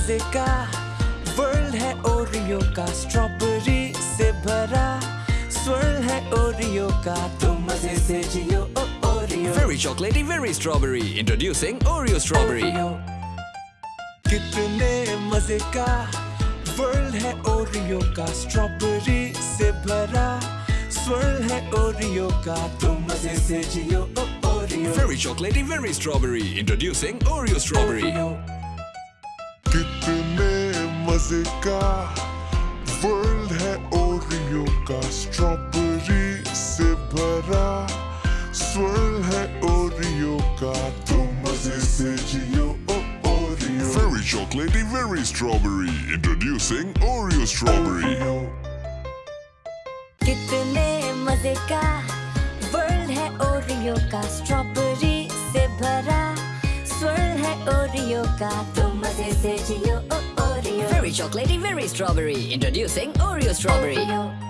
मज़े का वर्ल्ड है ओरियो का स्ट्रॉबेरी से भरा स्वर्ल है ओरियो का तुम मज़े से जियो Oreo very chocolatey very strawberry introducing Oreo strawberry कितने मज़े का वर्ल्ड है ओरियो का स्ट्रॉबेरी से भरा स्वर्ल है ओरियो का तुम मज़े से जियो Oreo very chocolatey very strawberry introducing Oreo strawberry Oreo कितने मजे का वर्ल्ड है ओरियो का स्ट्रॉबेरी से भरा स्वर्ल है ओरियो का तो मजे से जियो ओ Oreo Very chocolatey, very strawberry. Introducing Oreo Strawberry. कितने मजे का वर्ल्ड है ओरियो का स्ट्रॉबेरी से भरा れオリオかと混ぜてじよオリオ Very chocolatey, very strawberry. Introducing Oreo Strawberry.